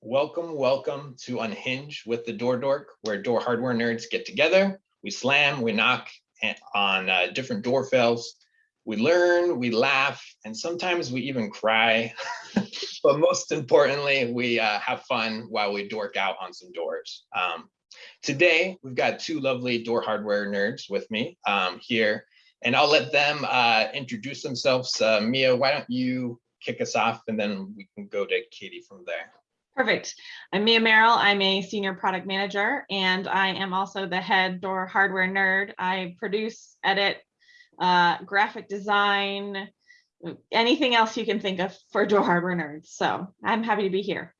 Welcome, welcome to Unhinge with the Door Dork, where door hardware nerds get together. We slam, we knock on uh, different door fails. We learn, we laugh, and sometimes we even cry. But most importantly, we uh, have fun while we dork out on some doors. Um, Today, we've got two lovely door hardware nerds with me um, here, and I'll let them uh, introduce themselves. Uh, Mia, why don't you kick us off, and then we can go to Katie from there. Perfect. I'm Mia Merrill. I'm a senior product manager and I am also the head door hardware nerd. I produce, edit, uh, graphic design, anything else you can think of for door hardware nerds. So I'm happy to be here.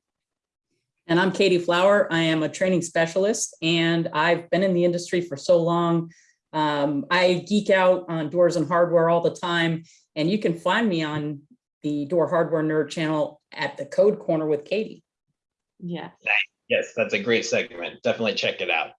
And I'm Katie Flower. I am a training specialist and I've been in the industry for so long. Um, I geek out on doors and hardware all the time. And you can find me on the Door Hardware Nerd channel at the Code Corner with Katie. Yeah. Yes, that's a great segment. Definitely check it out.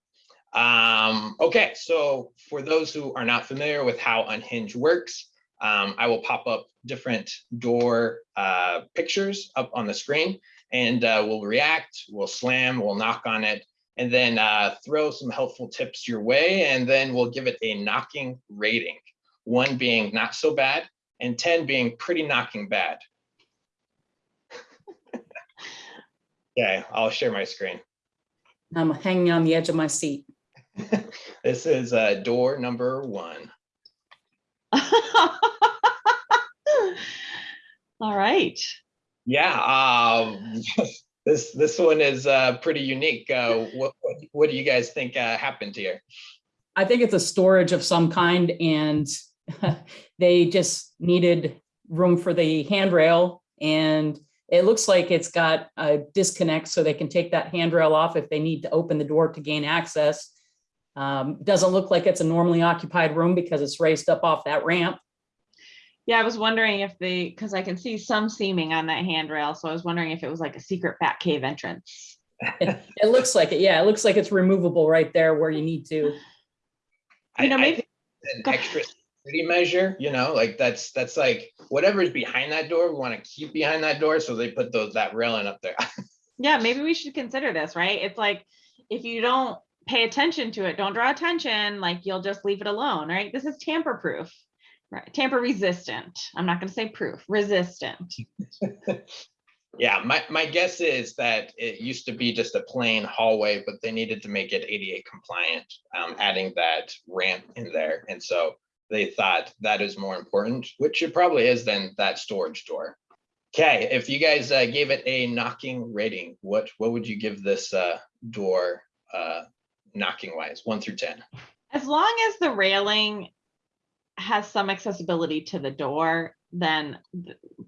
Um, okay, so for those who are not familiar with how Unhinge works, um, I will pop up different door uh, pictures up on the screen and uh, we'll react, we'll slam, we'll knock on it, and then uh, throw some helpful tips your way, and then we'll give it a knocking rating. One being not so bad, and 10 being pretty knocking bad. Okay, I'll share my screen. I'm hanging on the edge of my seat. This is uh, door number one. All right. Yeah, um, this this one is uh, pretty unique. Uh, what, what what do you guys think uh, happened here? I think it's a storage of some kind and they just needed room for the handrail and it looks like it's got a disconnect so they can take that handrail off if they need to open the door to gain access. Um, doesn't look like it's a normally occupied room because it's raised up off that ramp. Yeah, I was wondering if they, because I can see some seaming on that handrail. So I was wondering if it was like a secret bat cave entrance. It it looks like it. Yeah, it looks like it's removable right there where you need to. I, You know, I maybe- think an extra security measure. You know, like that's that's like whatever is behind that door, we want to keep behind that door, so they put those that railing up there. Yeah, maybe we should consider this, right? It's like, if you don't pay attention to it, don't draw attention, like you'll just leave it alone, right? This is tamper proof, right? Tamper resistant. I'm not gonna say proof, resistant. Yeah, my, my guess is that it used to be just a plain hallway, but they needed to make it ADA compliant, um, adding that ramp in there. And so they thought that is more important, which it probably is than that storage door. Okay, if you guys uh, gave it a knocking rating, what, what would you give this uh, door uh, knocking wise, one through 10? As long as the railing has some accessibility to the door, then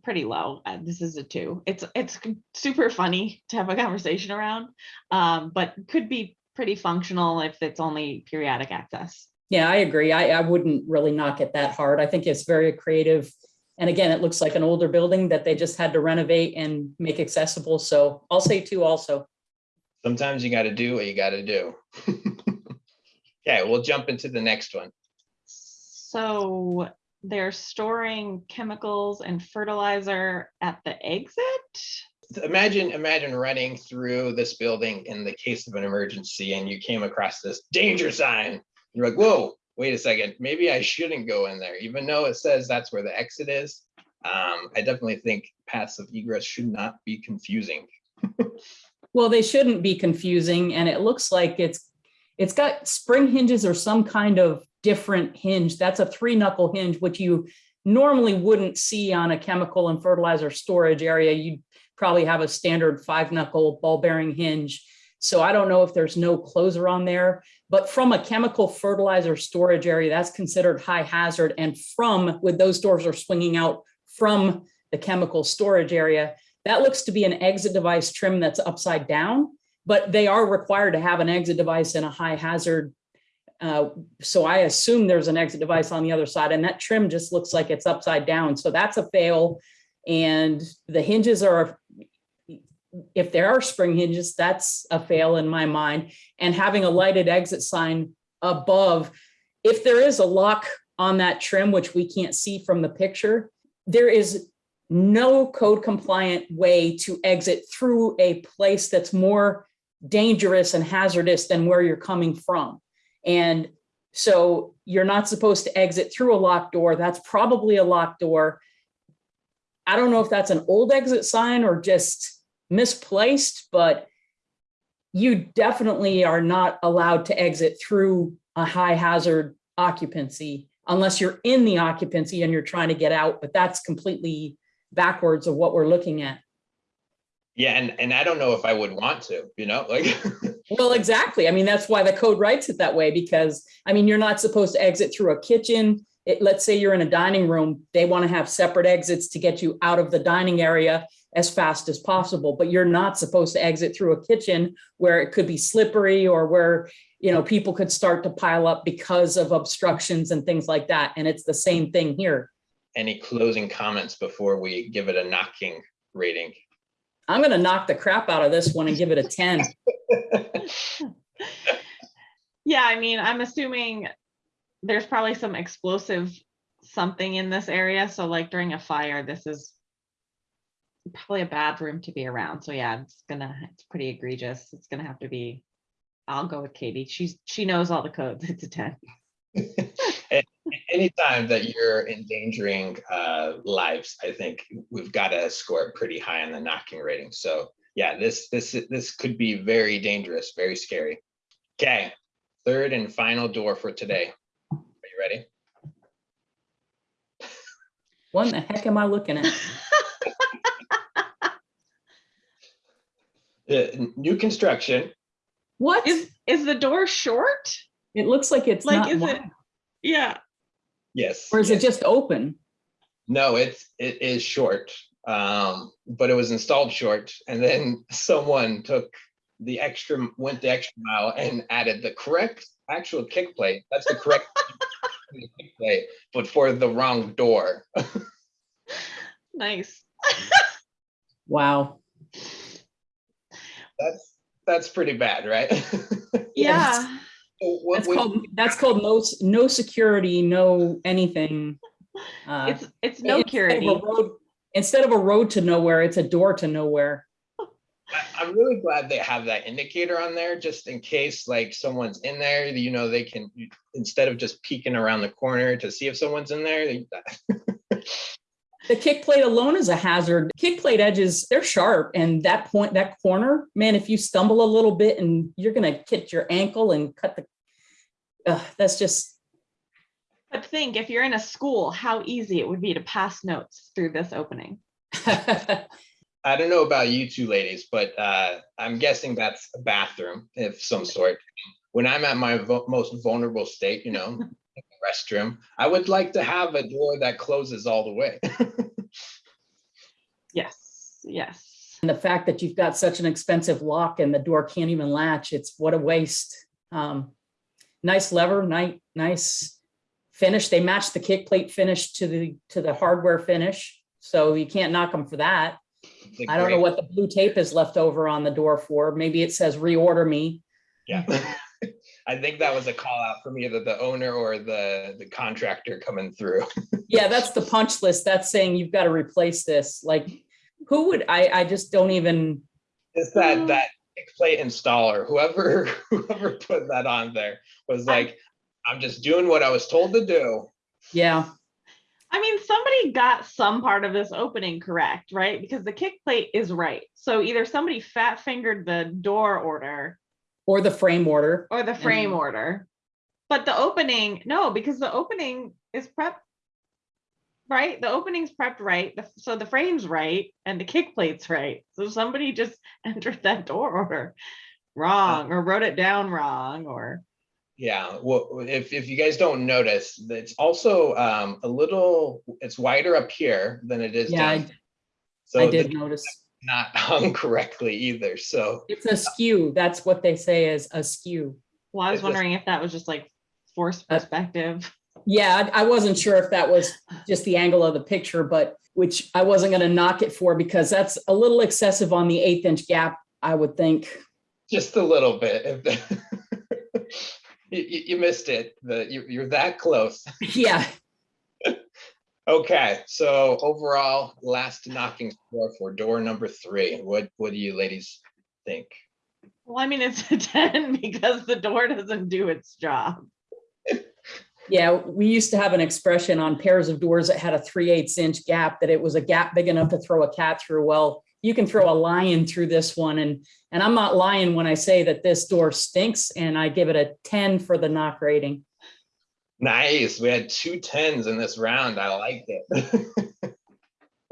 pretty low. Uh, This is a two. It's, it's super funny to have a conversation around, um, but could be pretty functional if it's only periodic access. Yeah, I agree. I, I wouldn't really knock it that hard. I think it's very creative. And again, it looks like an older building that they just had to renovate and make accessible. So I'll say two also. Sometimes you got to do what you got to do. Okay, we'll jump into the next one. So they're storing chemicals and fertilizer at the exit? imagine imagine running through this building in the case of an emergency and you came across this danger sign you're like whoa wait a second maybe i shouldn't go in there even though it says that's where the exit is um, i definitely think paths of egress should not be confusing Well, they shouldn't be confusing and it looks like it's, it's got spring hinges or some kind of different hinge. That's a three knuckle hinge, which you normally wouldn't see on a chemical and fertilizer storage area. You'd probably have a standard five knuckle ball bearing hinge. So I don't know if there's no closer on there, but from a chemical fertilizer storage area, that's considered high hazard. And from, with those doors are swinging out from the chemical storage area, that looks to be an exit device trim that's upside down, but they are required to have an exit device in a high hazard. uh, So I assume there's an exit device on the other side and that trim just looks like it's upside down. So that's a fail. And the hinges are, if there are spring hinges, that's a fail in my mind. And having a lighted exit sign above, if there is a lock on that trim, which we can't see from the picture, there is no code compliant way to exit through a place that's more dangerous and hazardous than where you're coming from. And so you're not supposed to exit through a locked door. That's probably a locked door. I don't know if that's an old exit sign or just misplaced, but you definitely are not allowed to exit through a high hazard occupancy unless you're in the occupancy and you're trying to get out, but that's completely backwards of what we're looking at. Yeah, and, and I don't know if I would want to, you know, like, Well, exactly. I mean, that's why the code writes it that way, because, I mean, you're not supposed to exit through a kitchen. It, let's say you're in a dining room, they want to have separate exits to get you out of the dining area as fast as possible, but you're not supposed to exit through a kitchen where it could be slippery or where, you know, people could start to pile up because of obstructions and things like that. And it's the same thing here. any closing comments before we give it a knocking rating? I'm gonna knock the crap out of this one and give it a 10. Yeah, I mean, I'm assuming there's probably some explosive something in this area. So like during a fire, this is probably a bad room to be around. So yeah, it's gonna, it's pretty egregious. It's gonna have to be, I'll go with Katie. She's, she knows all the codes. It's a 10. Anytime that you're endangering uh, lives, I think we've got to score pretty high on the knocking rating. So yeah, this, this, this could be very dangerous, very scary. Okay, third and final door for today. Are you ready? What the heck am I looking at? Uh, New construction, What? Is, is the door short? It looks like it's Like, not, is it, yeah, yes. or is it just open? No, it's, it is short, um, but it was installed short and then someone took the extra, went the extra mile and added the correct actual kick plate. That's the correct kick plate, but for the wrong door. nice. Wow. That's, that's pretty bad, right? Yeah, So what That's we- called, that's called no, no security, no anything. Uh, it's, it's no instead of a security. road- Instead of a road to nowhere, it's a door to nowhere. I- I'm really glad they have that indicator on there, just in case like someone's in there, you know, they can, instead of just peeking around the corner to see if someone's in there. they- The kick plate alone is a hazard. Kick plate edges, they're sharp and that point, that corner, man, if you stumble a little bit and you're gonna hit your ankle and cut the, uh, that's just, But think, if you're in a school, how easy it would be to pass notes through this opening. I don't know about you two ladies, but uh, I'm guessing that's a bathroom of some sort. When I'm at my vo- most vulnerable state, you know, like a restroom, I would like to have a door that closes all the way. Yes, yes. And the fact that you've got such an expensive lock and the door can't even latch, it's what a waste. Um, nice lever, nice, nice finish. They match the kick plate finish to the, to the hardware finish. So you can't knock them for that. I don't know what the blue tape is left over on the door for. Maybe it says reorder me. Yeah. I think that was a call out from either the owner or the, the contractor coming through. Yeah, that's the punch list. That's saying you've got to replace this. Like, who would, I, I just don't even, It's that, mm. that kick plate installer, whoever, whoever put that on there was like, I'm just doing what I was told to do. yeah. I mean, somebody got some part of this opening correct, right? Because the kick plate is right. So either somebody fat fingered the door order Or the frame order. or the frame And- order. But the opening, no, because the opening is prepped. Right? The opening's prepped right. the- So the frame's right and the kick plate's right. So somebody just entered that door order wrong or wrote it down wrong or Yeah, well, if, if you guys don't notice, it's also um, a little, it's wider up here than it is Yeah, I- down. I So did it's notice. Not hung correctly either, so. It's a skew. That's what they say is a skew. well, I was It's just- wondering if that was just like forced Uh, perspective. Yeah, I I wasn't sure if that was just the angle of the picture, but which I wasn't gonna knock it for because that's a little excessive on the eighth inch gap, I would think. Just a little bit. You, you- you missed it, the, you, you're that close. Yeah, Okay, so overall, last knocking score for door number three. What, what do you ladies think? Well, I mean, it's a ten because the door doesn't do its job. Yeah, we used to have an expression on pairs of doors that had a 3 8 inch gap, that it was a gap big enough to throw a cat through. Well, you can throw a lion through this one and, and I'm not lying when I say that this door stinks and I give it a 10 for the knock rating. Nice, we had two tens in this round. I liked it.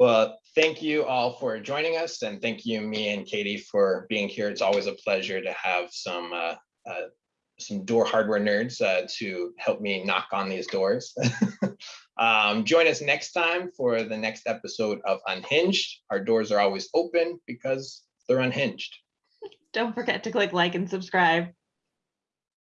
Well, thank you all for joining us and thank you, Mia and Katie for being here. It's always a pleasure to have some uh, uh, some door hardware nerds uh, to help me knock on these doors. Um, Join us next time for the next episode of Unhinged. Our doors are always open because they're unhinged. Don't forget to click like and subscribe.